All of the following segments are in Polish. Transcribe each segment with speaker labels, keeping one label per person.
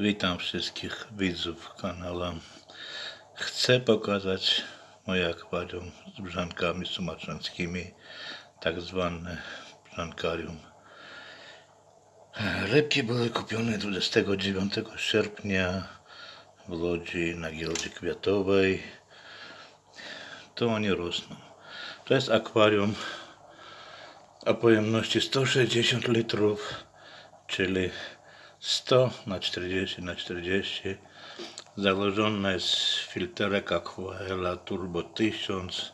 Speaker 1: Witam wszystkich widzów kanału. Chcę pokazać moje akwarium z brzankami sumatrzańskimi, tak zwane brzankarium. Rybki były kupione 29 sierpnia w Łodzi na giełdzie kwiatowej. To oni rosną. To jest akwarium o pojemności 160 litrów, czyli 100 na 40 na 40. Założona jest filterek Aquaela Turbo 1000,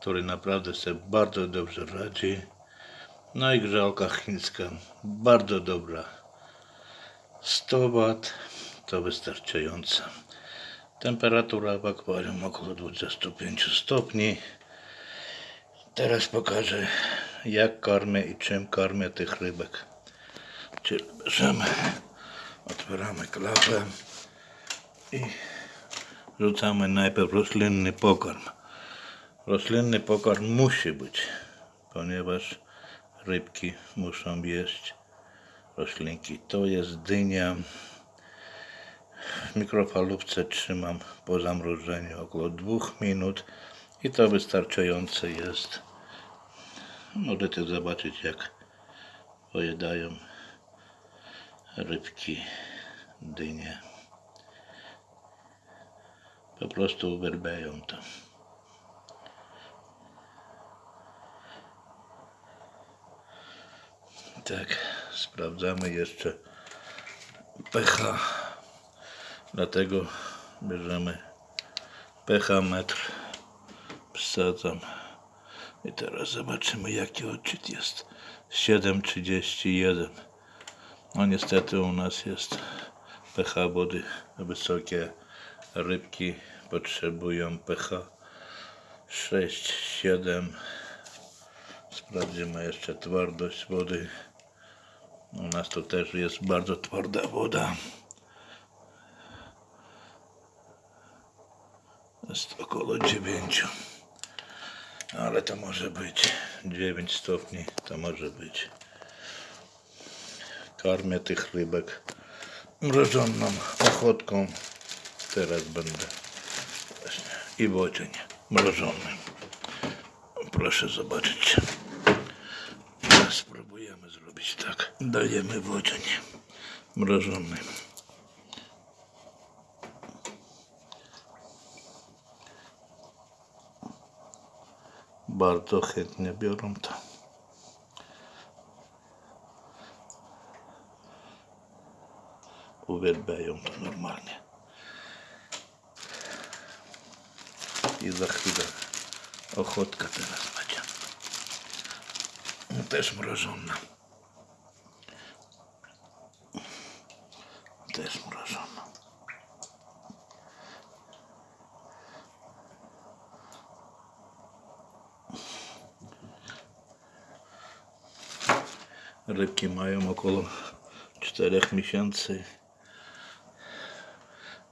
Speaker 1: który naprawdę sobie bardzo dobrze radzi. No i grzałka chińska, bardzo dobra. 100 W to wystarczająca. Temperatura w akwarium około 25 stopni. Teraz pokażę jak karmię i czym karmię tych rybek. Czyli bierzemy, otwieramy klapę i rzucamy najpierw roślinny pokarm. Roślinny pokarm musi być, ponieważ rybki muszą jeść roślinki. To jest dynia. W mikrofalówce trzymam po zamrożeniu około 2 minut i to wystarczające jest. Możecie zobaczyć jak pojedają rybki, dynie. Po prostu uwielbiają to. Tak, sprawdzamy jeszcze pH. Dlatego bierzemy pH metr. Wsadzam. I teraz zobaczymy jaki odczyt jest. 7,31. No niestety u nas jest pH wody wysokie. Rybki potrzebują pH 6, 7. Sprawdzimy jeszcze twardość wody. U nas to też jest bardzo twarda woda. Jest około 9. Ale to może być 9 stopni, to może być. Karmię tych rybek mrożoną ochotką. Teraz będę właśnie i w odzień mrożonym. Proszę zobaczyć. Spróbujemy zrobić tak. Dajemy w odzień mrożony. Bardzo chętnie biorą to. Uwielbiają to normalnie. I za chwilę ochotka teraz będzie. Też mrożona. Też mrożona. Rybki mają około 4 miesięcy.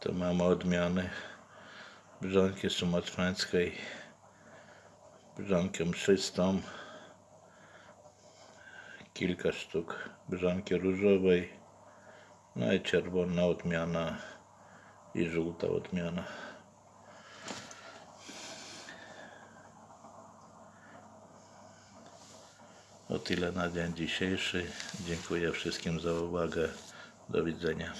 Speaker 1: To mamy odmiany brzanki sumatrańskiej, brzankę mszystą, kilka sztuk brzanki różowej, no i czerwona odmiana i żółta odmiana. O tyle na dzień dzisiejszy. Dziękuję wszystkim za uwagę. Do widzenia.